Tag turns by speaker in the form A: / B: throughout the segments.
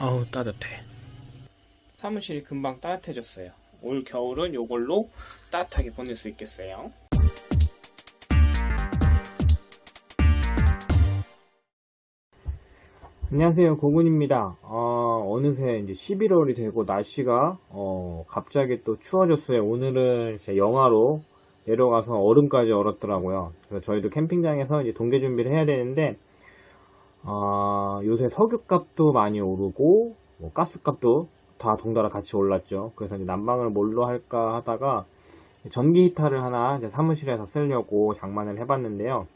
A: 어우 따뜻해. 사무실이 금방 따뜻해졌어요. 올 겨울은 요걸로 따뜻하게 보낼 수 있겠어요? 안녕하세요. 고군입니다. 어, 느새 이제 11월이 되고 날씨가 어, 갑자기 또 추워졌어요. 오늘은 이제 영하로 내려가서 얼음까지 얼었더라고요. 그래서 저희도 캠핑장에서 이제 동계 준비를 해야 되는데 어, 요새 석유값도 많이 오르고 뭐 가스값도 다 동달아 같이 올랐죠. 그래서 이제 난방을 뭘로 할까 하다가 전기 히터를 하나 사무실에서 쓰려고 장만을 해봤는데요.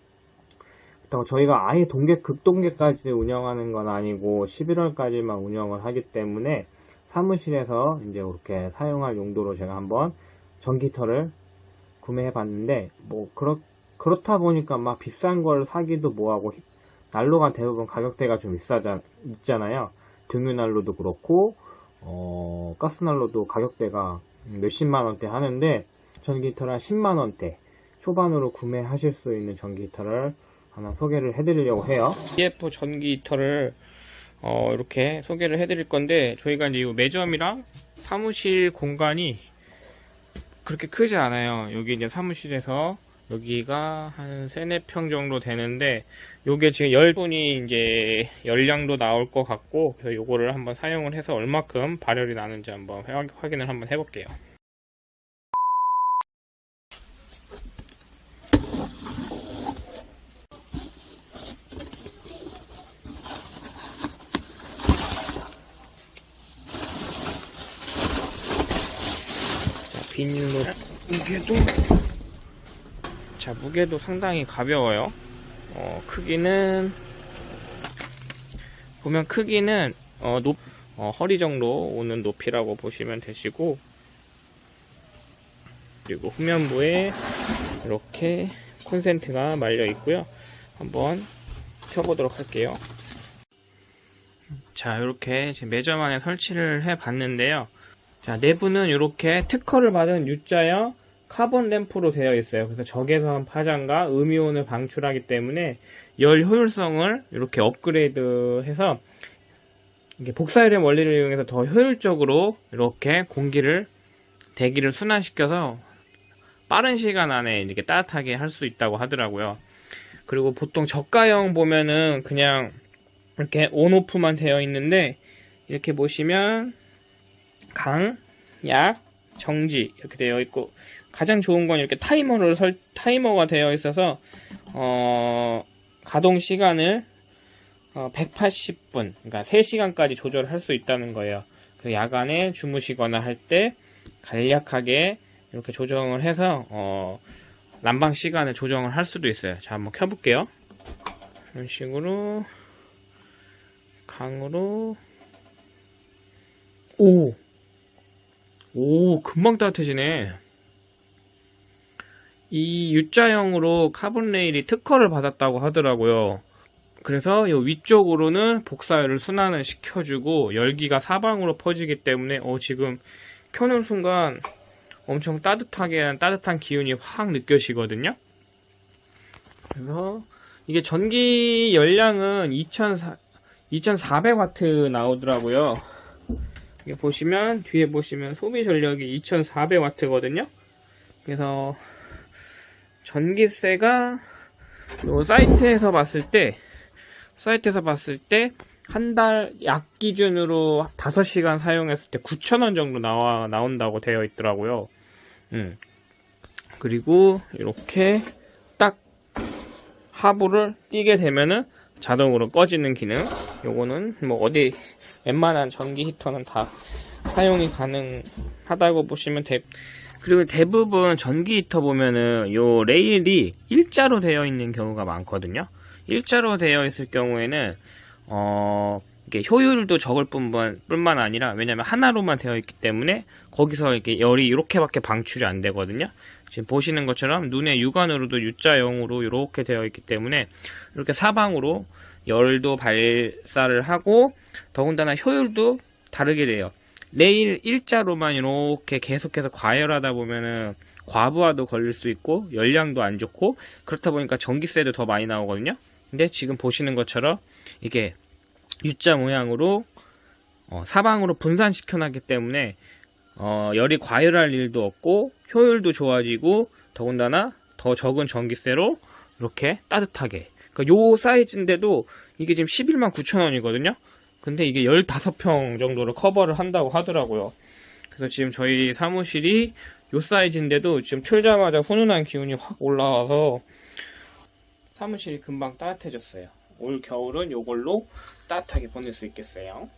A: 그렇다고 저희가 아예 동계 극동계까지 운영하는 건 아니고 11월까지만 운영을 하기 때문에 사무실에서 이제 이렇게 사용할 용도로 제가 한번 전기터를 구매해 봤는데 뭐 그렇 그렇다 보니까 막 비싼 걸 사기도 뭐하고 난로가 대부분 가격대가 좀 비싸자 있잖아요 등유 난로도 그렇고 어, 가스 난로도 가격대가 몇십만 원대 하는데 전기터를 한 10만 원대 초반으로 구매하실 수 있는 전기터를 하나 소개를 해드리려고 해요. EF 전기 히터를 어, 이렇게 소개를 해드릴 건데 저희가 이제 이 매점이랑 사무실 공간이 그렇게 크지 않아요. 여기 이제 사무실에서 여기가 한 3, 4평 정도 되는데 요게 지금 10분이 이제 열량도 나올 것 같고 그래서 요거를 한번 사용을 해서 얼마큼 발열이 나는지 한번 확인을 한번 해볼게요. 비닐로 무게도 자 무게도 상당히 가벼워요. 어, 크기는 보면 크기는 어, 높, 어, 허리 정도 오는 높이라고 보시면 되시고 그리고 후면부에 이렇게 콘센트가 말려 있고요. 한번 켜보도록 할게요. 자 이렇게 매점 안에 설치를 해 봤는데요. 자, 내부는 이렇게 특허를 받은 U자형 카본 램프로 되어 있어요. 그래서 적외선 파장과 음이온을 방출하기 때문에 열 효율성을 이렇게 업그레이드해서 이게 복사열의 원리를 이용해서 더 효율적으로 이렇게 공기를 대기를 순환시켜서 빠른 시간 안에 이렇게 따뜻하게 할 수 있다고 하더라고요. 그리고 보통 저가형 보면은 그냥 이렇게 온오프만 되어 있는데 이렇게 보시면 강, 약, 정지 이렇게 되어 있고 가장 좋은 건 이렇게 타이머를 설 타이머가 되어 있어서 어, 가동 시간을 어, 180분 그러니까 3시간까지 조절할 수 있다는 거예요. 그 야간에 주무시거나 할 때 간략하게 이렇게 조정을 해서 어, 난방 시간을 조정을 할 수도 있어요. 자 한번 켜볼게요. 이런 식으로 강으로 오 오, 금방 따뜻해지네. 이 U자형으로 카본 레일이 특허를 받았다고 하더라고요. 그래서 이 위쪽으로는 복사열을 순환을 시켜주고 열기가 사방으로 퍼지기 때문에 어, 지금 켜는 순간 엄청 따뜻하게 따뜻한 기운이 확 느껴지거든요. 그래서 이게 전기 열량은 2400W 2400W 나오더라고요. 보시면 뒤에 보시면 소비 전력이 2400W거든요. 그래서 전기세가 사이트에서 봤을 때 사이트에서 봤을 때 한 달 약 기준으로 5시간 사용했을 때 9,000원 정도 나와 나온다고 되어 있더라고요. 음. 그리고 이렇게 딱 하부를 띄게 되면은 자동으로 꺼지는 기능 요거는 뭐 어디 웬만한 전기 히터는 다 사용이 가능하다고 보시면 돼 그리고 대부분 전기 히터 보면은 요 레일이 일자로 되어 있는 경우가 많거든요 일자로 되어 있을 경우에는 어 이게 효율도 적을 뿐만, 뿐만 아니라 왜냐면 하나로만 되어 있기 때문에 거기서 이렇게 열이 이렇게밖에 방출이 안 되거든요 지금 보시는 것처럼 눈의 육안으로도 U자형으로 이렇게 되어 있기 때문에 이렇게 사방으로 열도 발사를 하고 더군다나 효율도 다르게 돼요. 레일 일자로만 이렇게 계속해서 과열하다 보면은 과부하도 걸릴 수 있고 열량도 안 좋고 그렇다 보니까 전기세도 더 많이 나오거든요. 근데 지금 보시는 것처럼 이게 U자 모양으로
B: 어, 사방으로 분산시켜 놨기 때문에 어, 열이 과열할 일도 없고 효율도 좋아지고 더군다나 더 적은 전기세로 이렇게 따뜻하게 그러니까 요 사이즈인데도 이게 지금 11만 9천 원이거든요 근데 이게 15평 정도를 커버를 한다고 하더라고요. 그래서 지금 저희 사무실이 요 사이즈인데도 지금 틀자마자 훈훈한 기운이 확 올라와서 사무실이 금방 따뜻해졌어요. 올 겨울은 요걸로 따뜻하게 보낼 수 있겠어요